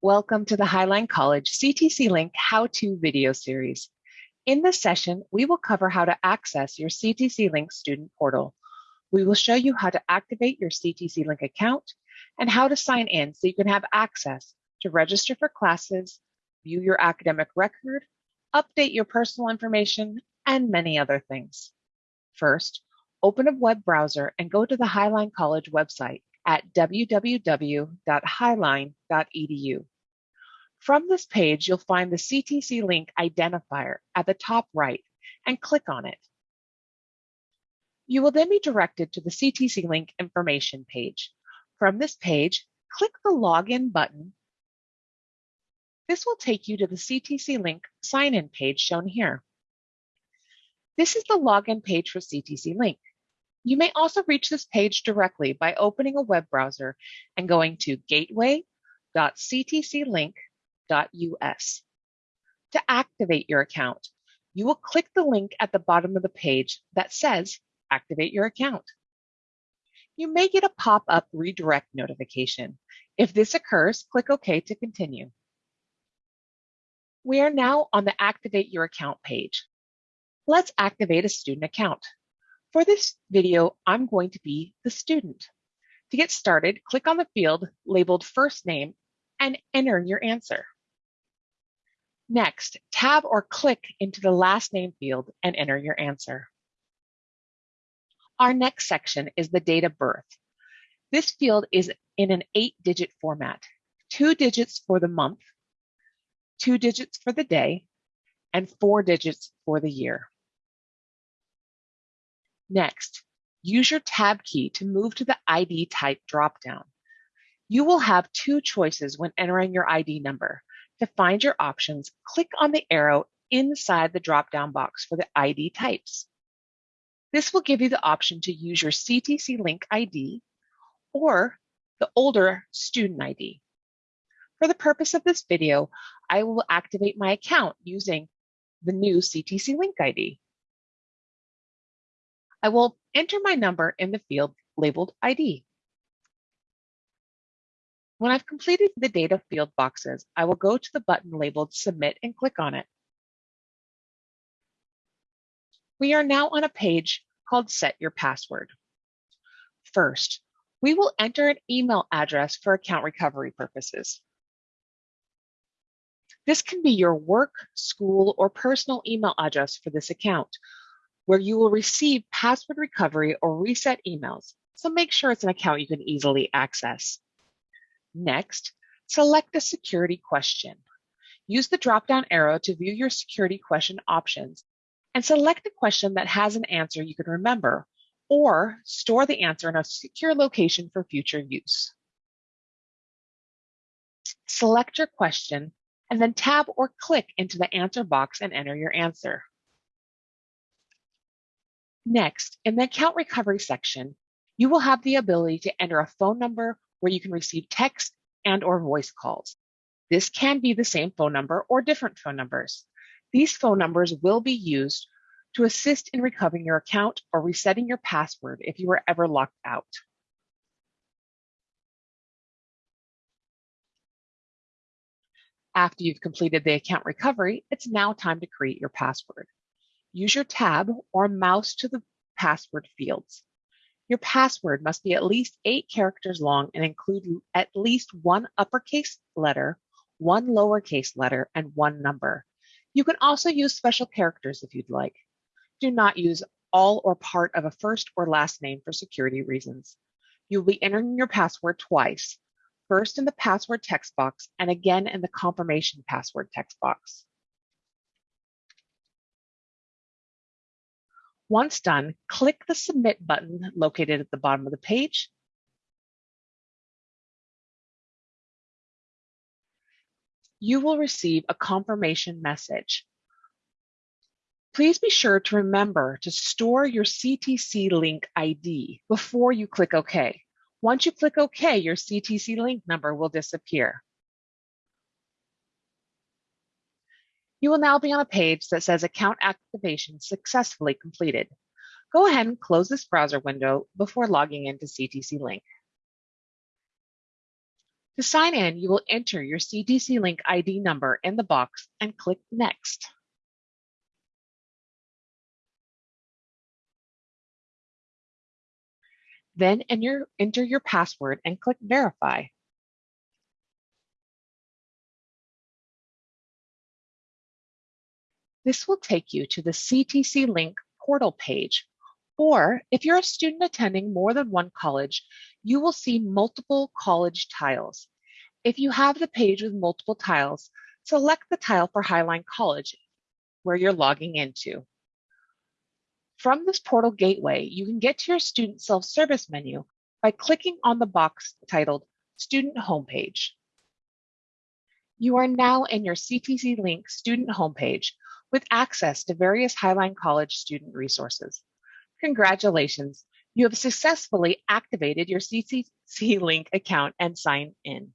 Welcome to the Highline College CTC Link how-to video series. In this session, we will cover how to access your CTC Link student portal. We will show you how to activate your CTC Link account and how to sign in so you can have access to register for classes, view your academic record, update your personal information, and many other things. First, open a web browser and go to the Highline College website at www.highline.edu. From this page, you'll find the CTC link identifier at the top right and click on it. You will then be directed to the CTC link information page. From this page, click the login button. This will take you to the CTC link sign-in page shown here. This is the login page for CTC link. You may also reach this page directly by opening a web browser and going to gateway.ctclink.us. To activate your account, you will click the link at the bottom of the page that says Activate your account. You may get a pop-up redirect notification. If this occurs, click OK to continue. We are now on the Activate Your Account page. Let's activate a student account. For this video, I'm going to be the student. To get started, click on the field labeled first name and enter your answer. Next, tab or click into the last name field and enter your answer. Our next section is the date of birth. This field is in an eight digit format, two digits for the month, two digits for the day, and four digits for the year. Next, use your tab key to move to the ID type dropdown. You will have two choices when entering your ID number. To find your options, click on the arrow inside the dropdown box for the ID types. This will give you the option to use your CTC Link ID or the older student ID. For the purpose of this video, I will activate my account using the new CTC Link ID. I will enter my number in the field labeled ID. When I've completed the data field boxes, I will go to the button labeled Submit and click on it. We are now on a page called Set Your Password. First, we will enter an email address for account recovery purposes. This can be your work, school, or personal email address for this account, where you will receive password recovery or reset emails. So make sure it's an account you can easily access. Next, select the security question. Use the drop-down arrow to view your security question options and select a question that has an answer you can remember or store the answer in a secure location for future use. Select your question and then tab or click into the answer box and enter your answer. Next, in the account recovery section, you will have the ability to enter a phone number where you can receive text and or voice calls. This can be the same phone number or different phone numbers. These phone numbers will be used to assist in recovering your account or resetting your password if you were ever locked out. After you've completed the account recovery, it's now time to create your password. Use your tab or mouse to the password fields. Your password must be at least eight characters long and include at least one uppercase letter, one lowercase letter, and one number. You can also use special characters if you'd like. Do not use all or part of a first or last name for security reasons. You'll be entering your password twice, first in the password text box and again in the confirmation password text box. Once done, click the Submit button located at the bottom of the page. You will receive a confirmation message. Please be sure to remember to store your CTC link ID before you click OK. Once you click OK, your CTC link number will disappear. You will now be on a page that says account activation successfully completed. Go ahead and close this browser window before logging into CTC Link. To sign in, you will enter your CTC Link ID number in the box and click Next. Then enter your password and click Verify. This will take you to the CTC Link portal page, or if you're a student attending more than one college, you will see multiple college tiles. If you have the page with multiple tiles, select the tile for Highline College where you're logging into. From this portal gateway, you can get to your student self-service menu by clicking on the box titled Student Homepage. You are now in your CTC Link student homepage with access to various Highline College student resources. Congratulations, you have successfully activated your CTC Link account and signed in.